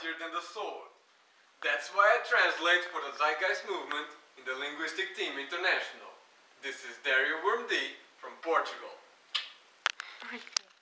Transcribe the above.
mightier than the sword. That's why I translate for the Zeitgeist movement in the Linguistic Team International. This is Dario Wormdi from Portugal.